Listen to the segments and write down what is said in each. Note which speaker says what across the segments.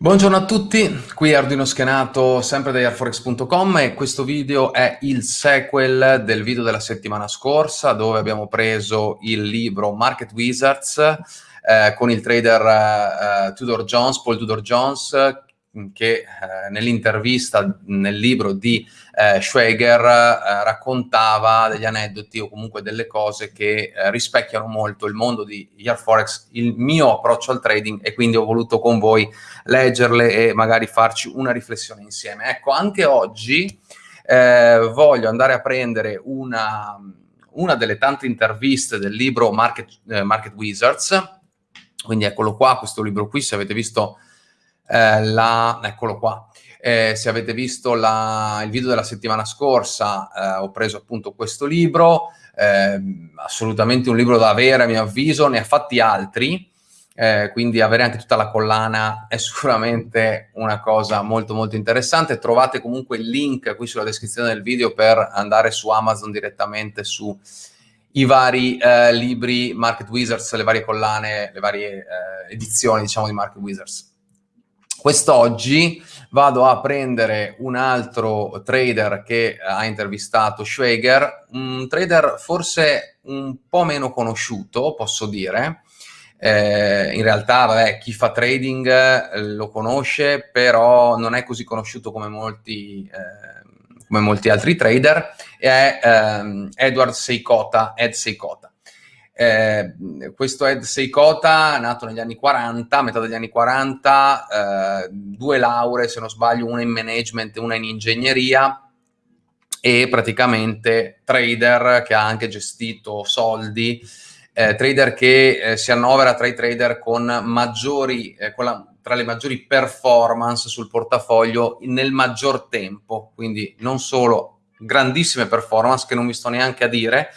Speaker 1: Buongiorno a tutti, qui Arduino Schenato sempre da airforex.com e questo video è il sequel del video della settimana scorsa dove abbiamo preso il libro Market Wizards eh, con il trader eh, Tudor Jones, Paul Tudor Jones che eh, nell'intervista nel libro di eh, Schweiger eh, raccontava degli aneddoti o comunque delle cose che eh, rispecchiano molto il mondo di Year Forex, il mio approccio al trading e quindi ho voluto con voi leggerle e magari farci una riflessione insieme. Ecco, anche oggi eh, voglio andare a prendere una, una, delle tante interviste del libro Market, eh, Market Wizards, quindi eccolo qua, questo libro qui, se avete visto eh, la, eccolo qua. Eh, se avete visto la, il video della settimana scorsa, eh, ho preso appunto questo libro, eh, assolutamente un libro da avere a mio avviso, ne ha fatti altri, eh, quindi avere anche tutta la collana è sicuramente una cosa molto molto interessante. Trovate comunque il link qui sulla descrizione del video per andare su Amazon direttamente su i vari eh, libri Market Wizards, le varie collane, le varie eh, edizioni diciamo di Market Wizards. Quest'oggi vado a prendere un altro trader che ha intervistato Schweiger, un trader forse un po' meno conosciuto, posso dire. Eh, in realtà, vabbè, chi fa trading eh, lo conosce, però non è così conosciuto come molti, eh, come molti altri trader, è ehm, Edward Seikota, Ed Seikota. Eh, questo Ed Seikota, nato negli anni 40, a metà degli anni 40, eh, due lauree, se non sbaglio, una in management e una in ingegneria, e praticamente trader che ha anche gestito soldi, eh, trader che eh, si annovera tra i trader con maggiori, eh, con la, tra le maggiori performance sul portafoglio nel maggior tempo, quindi non solo grandissime performance che non mi sto neanche a dire,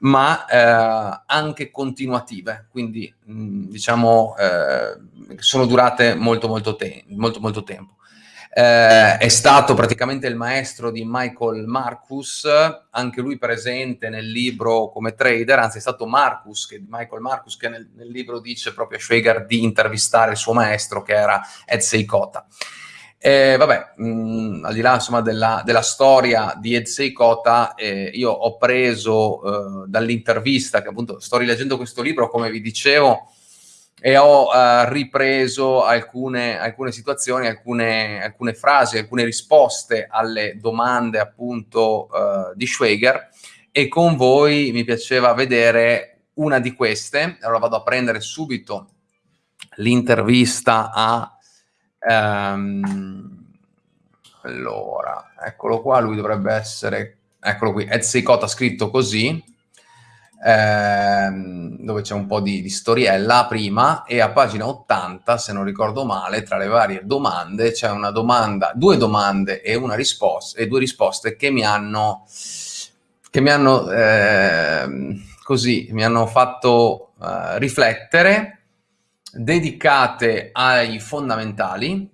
Speaker 1: ma eh, anche continuative, quindi mh, mm, diciamo eh, sono durate molto molto, te molto, molto tempo. Eh, è stato praticamente il maestro di Michael Marcus, anche lui presente nel libro come trader, anzi è stato Marcus, che, Michael Marcus, che nel, nel libro dice proprio a Schweger di intervistare il suo maestro che era Ed Seikota. Eh, vabbè, mh, mm, al di là insomma, della, della, storia di Ed Kota, eh, io ho preso eh, dall'intervista, che appunto sto rileggendo questo libro, come vi dicevo, e ho eh, ripreso alcune, alcune situazioni, alcune, alcune, frasi, alcune risposte alle domande appunto eh, di Schweiger e con voi mi piaceva vedere una di queste. Allora vado a prendere subito l'intervista a Ehm, allora, eccolo qua, lui dovrebbe essere, eccolo qui, Seikot ha scritto così, ehm, dove c'è un po' di, di, storiella prima, e a pagina 80, se non ricordo male, tra le varie domande, c'è una domanda, due domande e una risposta, e due risposte che mi hanno, che mi hanno, eh, così, mi hanno fatto eh, riflettere, dedicate ai fondamentali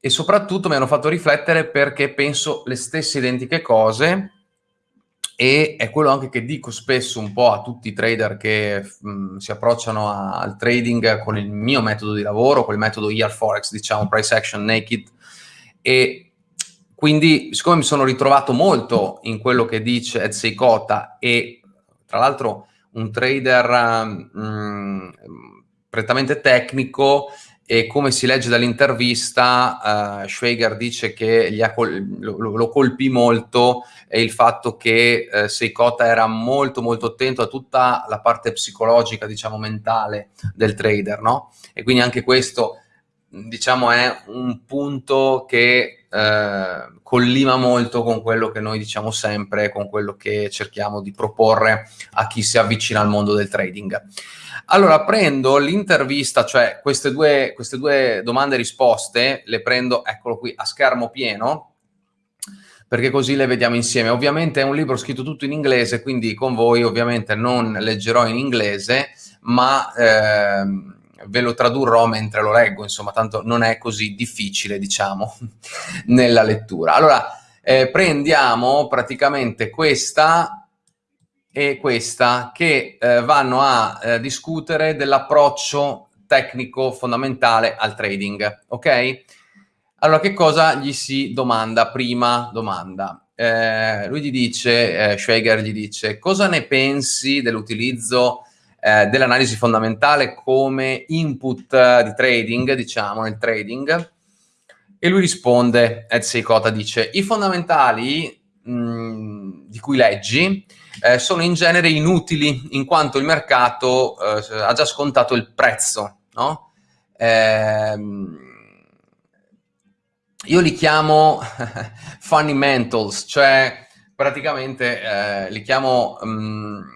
Speaker 1: e soprattutto mi hanno fatto riflettere perché penso le stesse identiche cose e è quello anche che dico spesso un po' a tutti i trader che mh, mm, si approcciano a, al trading con il mio metodo di lavoro, con il metodo ER Forex, diciamo Price Action Naked. E quindi siccome mi sono ritrovato molto in quello che dice Ed Seikota e tra l'altro un trader mh, mm, prettamente tecnico e come si legge dall'intervista, uh, Schweiger dice che col lo, lo, colpì molto e il fatto che uh, Seikota era molto molto attento a tutta la parte psicologica, diciamo, mentale del trader, no? E quindi anche questo, diciamo, è un punto che uh, collima molto con quello che noi diciamo sempre, con quello che cerchiamo di proporre a chi si avvicina al mondo del trading. Allora, prendo l'intervista, cioè queste due, queste due domande e risposte, le prendo, eccolo qui, a schermo pieno, perché così le vediamo insieme. Ovviamente è un libro scritto tutto in inglese, quindi con voi ovviamente non leggerò in inglese, ma eh, ve lo tradurrò mentre lo leggo, insomma, tanto non è così difficile, diciamo, nella lettura. Allora, eh, prendiamo praticamente questa e questa che eh, vanno a eh, discutere dell'approccio tecnico fondamentale al trading, ok? Allora, che cosa gli si domanda? Prima domanda. Eh, lui gli dice, eh, Schweiger gli dice, cosa ne pensi dell'utilizzo eh, dell'analisi fondamentale come input di trading, diciamo, nel trading? E lui risponde, Ed Seikota dice, i fondamentali mh, di cui leggi eh, sono in genere inutili in quanto il mercato eh, ha già scontato il prezzo, no? Ehm, io li chiamo fundamentals, cioè praticamente eh, li chiamo um,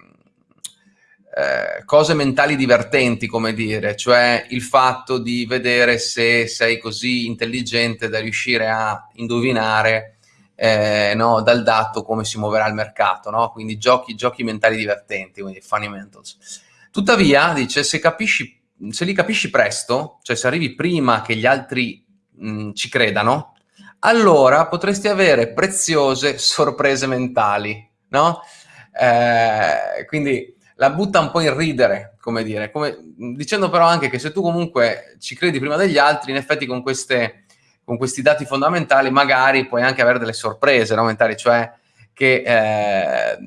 Speaker 1: eh, cose mentali divertenti, come dire, cioè il fatto di vedere se sei così intelligente da riuscire a indovinare eh, no, dal dato come si muoverà il mercato, no? quindi giochi, giochi mentali divertenti, quindi fundamentals. Tuttavia, dice, se, capisci, se li capisci presto, cioè se arrivi prima che gli altri mh, ci credano, allora potresti avere preziose sorprese mentali, no? Eh, quindi la butta un po' in ridere, come dire, come, dicendo però anche che se tu comunque ci credi prima degli altri, in effetti con queste con questi dati fondamentali magari puoi anche avere delle sorprese no, mentali, cioè che eh,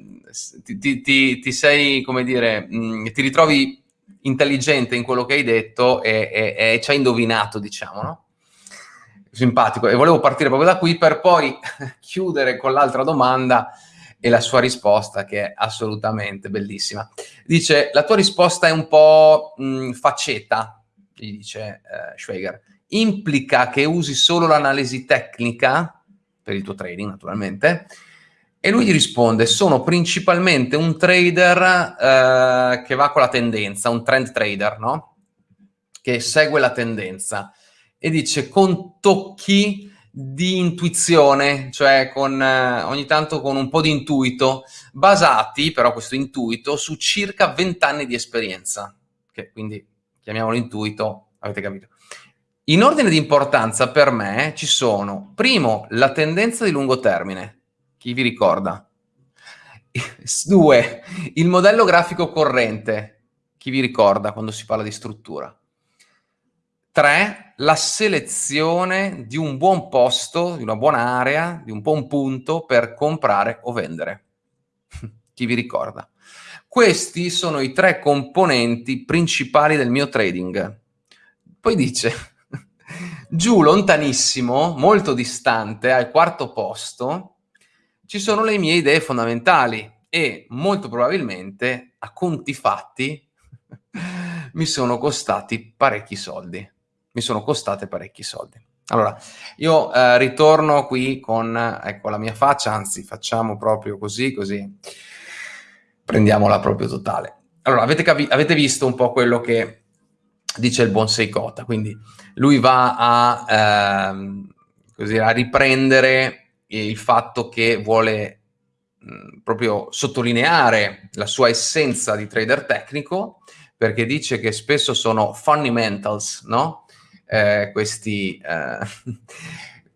Speaker 1: ti, ti, ti, sei, come dire, mh, mm, ti ritrovi intelligente in quello che hai detto e, e, e ci hai indovinato, diciamo, no? Simpatico. E volevo partire proprio da qui per poi chiudere con l'altra domanda e la sua risposta che è assolutamente bellissima. Dice, la tua risposta è un po' mh, mm, facceta, gli dice eh, Schweiger implica che usi solo l'analisi tecnica, per il tuo trading naturalmente, e lui gli risponde, sono principalmente un trader eh, che va con la tendenza, un trend trader, no? Che segue la tendenza. E dice, con tocchi di intuizione, cioè con, eh, ogni tanto con un po' di intuito, basati, però questo intuito, su circa 20 anni di esperienza. Che quindi chiamiamolo intuito, avete capito. In ordine di importanza per me ci sono, primo, la tendenza di lungo termine, chi vi ricorda? Due, il modello grafico corrente, chi vi ricorda quando si parla di struttura? Tre, la selezione di un buon posto, di una buona area, di un buon punto per comprare o vendere. chi vi ricorda? Questi sono i tre componenti principali del mio trading. Poi dice, Giù, lontanissimo, molto distante, al quarto posto, ci sono le mie idee fondamentali e molto probabilmente, a conti fatti, mi sono costati parecchi soldi. Mi sono costate parecchi soldi. Allora, io eh, ritorno qui con ecco, la mia faccia, anzi facciamo proprio così, così prendiamola proprio totale. Allora, avete, avete visto un po' quello che dice il buon Seikota, quindi lui va a, ehm, così, a riprendere il fatto che vuole mh, proprio sottolineare la sua essenza di trader tecnico, perché dice che spesso sono fundamentals, no? Eh, questi, eh,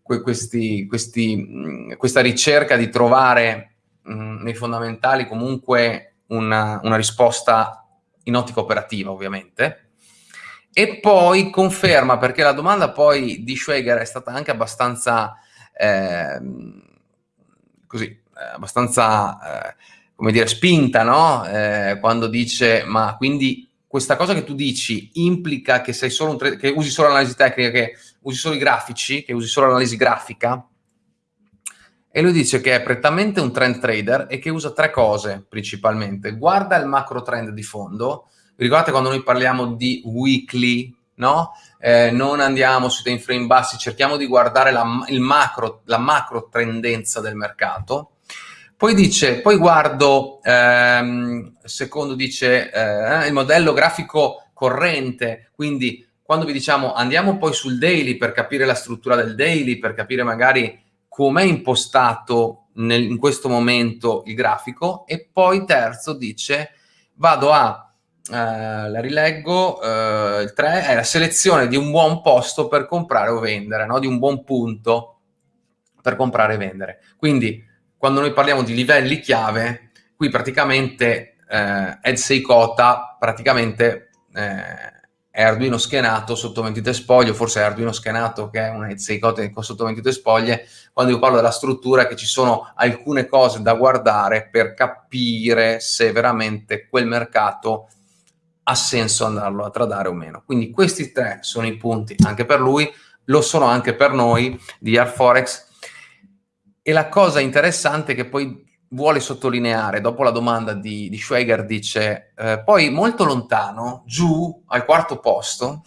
Speaker 1: questi, questi, mh, questa ricerca di trovare mh, nei fondamentali comunque una, una risposta in ottica operativa, ovviamente, e poi conferma, perché la domanda poi di Schweiger è stata anche abbastanza, eh, così, abbastanza, eh, come dire, spinta, no? Eh, quando dice, ma quindi questa cosa che tu dici implica che sei solo un che usi solo l'analisi tecnica, che usi solo i grafici, che usi solo l'analisi grafica? E lui dice che è prettamente un trend trader e che usa tre cose principalmente. Guarda il macro trend di fondo, ricordate quando noi parliamo di weekly, no? Eh, non andiamo sui time frame bassi, cerchiamo di guardare la, macro, la macro tendenza del mercato. Poi dice, poi guardo, ehm, secondo dice, eh, il modello grafico corrente, quindi quando vi diciamo andiamo poi sul daily per capire la struttura del daily, per capire magari com'è impostato nel, in questo momento il grafico, e poi terzo dice vado a Uh, la rileggo, uh, il 3 è la selezione di un buon posto per comprare o vendere, no? di un buon punto per comprare e vendere. Quindi quando noi parliamo di livelli chiave, qui praticamente uh, Ed Seikota praticamente è Arduino schenato sotto 23 spoglie, forse è Arduino schenato che è una Etseicote sotto 22 spoglie, quando io parlo della struttura che ci sono alcune cose da guardare per capire se veramente quel mercato ha senso andarlo a tradare o meno. Quindi questi tre sono i punti anche per lui, lo sono anche per noi di Airforex. E la cosa interessante che poi vuole sottolineare, dopo la domanda di, di Schweiger, dice, eh, poi molto lontano, giù, al quarto posto,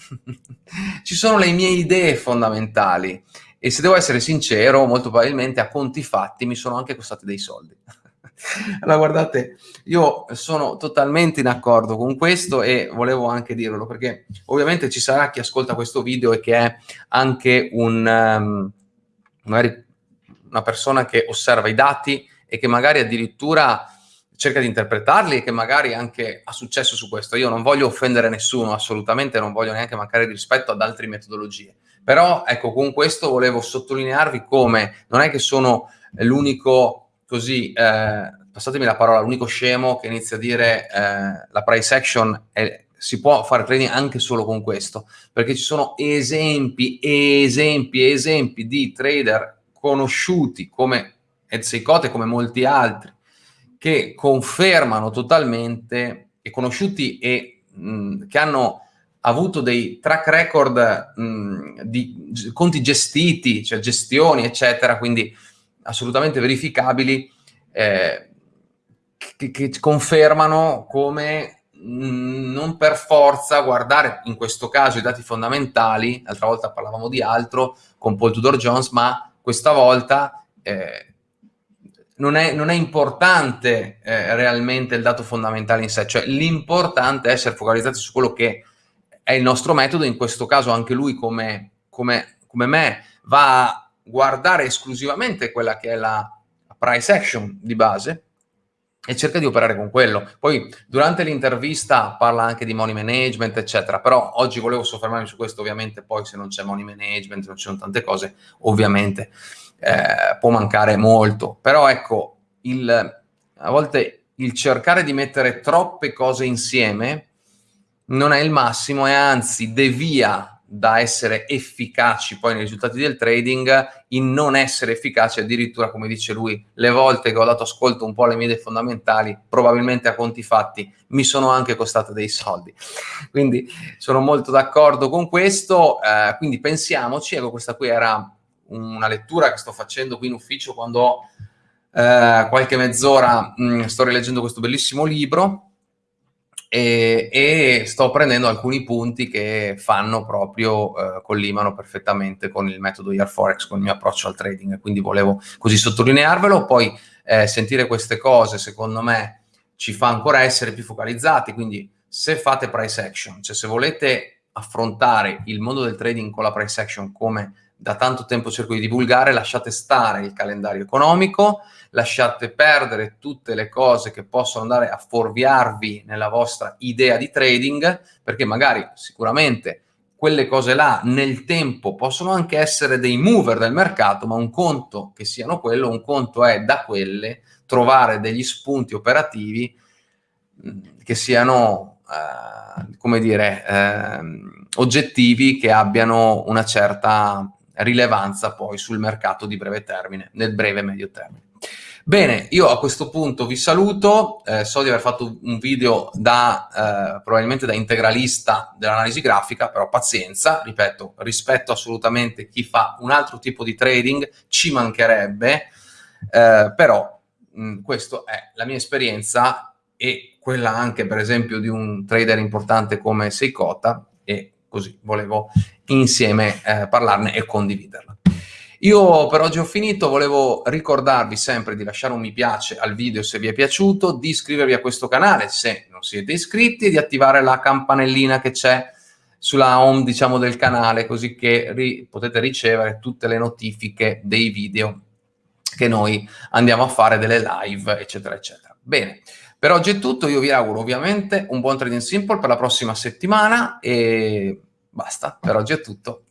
Speaker 1: ci sono le mie idee fondamentali e se devo essere sincero, molto probabilmente a conti fatti mi sono anche costati dei soldi. allora guardate, io sono totalmente in accordo con questo e volevo anche dirlo perché ovviamente ci sarà chi ascolta questo video e che è anche un, um, magari una persona che osserva i dati e che magari addirittura cerca di interpretarli e che magari anche ha successo su questo. Io non voglio offendere nessuno, assolutamente non voglio neanche mancare di rispetto ad altre metodologie. Però ecco, con questo volevo sottolinearvi come non è che sono l'unico così, eh, passatemi la parola, l'unico scemo che inizia a dire eh, la price action è, si può fare trading anche solo con questo, perché ci sono esempi, esempi, esempi di trader conosciuti come Ezeicote come molti altri, che confermano totalmente e conosciuti e mh, che hanno avuto dei track record mh, di conti gestiti, cioè gestioni, eccetera, quindi assolutamente verificabili, eh, che, che, confermano come mh, non per forza guardare in questo caso i dati fondamentali, l'altra volta parlavamo di altro con Paul Tudor Jones, ma questa volta eh, non è, non è importante eh, realmente il dato fondamentale in sé, cioè l'importante è essere focalizzati su quello che è il nostro metodo, in questo caso anche lui come, come, come me va a guardare esclusivamente quella che è la price action di base e cerca di operare con quello. Poi durante l'intervista parla anche di money management, eccetera, però oggi volevo soffermarmi su questo, ovviamente poi se non c'è money management, non ci sono tante cose, ovviamente eh, può mancare molto, però ecco, il, a volte il cercare di mettere troppe cose insieme non è il massimo e anzi devia da essere efficaci poi nei risultati del trading in non essere efficaci addirittura come dice lui le volte che ho dato ascolto un po' alle mie idee fondamentali probabilmente a conti fatti mi sono anche costate dei soldi. Quindi sono molto d'accordo con questo eh, quindi pensiamoci ecco questa qui era una lettura che sto facendo qui in ufficio quando ho eh, qualche mezz'ora mm, sto rileggendo questo bellissimo libro e, e, sto prendendo alcuni punti che fanno proprio, eh, collimano perfettamente con il metodo IR Forex, con il mio approccio al trading, quindi volevo così sottolinearvelo, poi eh, sentire queste cose secondo me ci fa ancora essere più focalizzati, quindi se fate price action, cioè se volete affrontare il mondo del trading con la price action come da tanto tempo cerco di divulgare, lasciate stare il calendario economico, lasciate perdere tutte le cose che possono andare a fuorviarvi nella vostra idea di trading, perché magari sicuramente quelle cose là nel tempo possono anche essere dei mover del mercato, ma un conto che siano quello, un conto è da quelle trovare degli spunti operativi che siano, eh, come dire, eh, oggettivi che abbiano una certa rilevanza poi sul mercato di breve termine, nel breve e medio termine. Bene, io a questo punto vi saluto, eh, so di aver fatto un video da, eh, probabilmente da integralista dell'analisi grafica, però pazienza, ripeto, rispetto assolutamente chi fa un altro tipo di trading, ci mancherebbe, eh, però mh, questa è la mia esperienza e quella anche per esempio di un trader importante come Seikota e così volevo insieme eh, parlarne e condividerla. Io per oggi ho finito, volevo ricordarvi sempre di lasciare un mi piace al video se vi è piaciuto, di iscrivervi a questo canale se non siete iscritti e di attivare la campanellina che c'è sulla home diciamo del canale così che ri potete ricevere tutte le notifiche dei video che noi andiamo a fare delle live eccetera eccetera. Bene, per oggi è tutto, io vi auguro ovviamente un buon trading simple per la prossima settimana e basta, per oggi è tutto.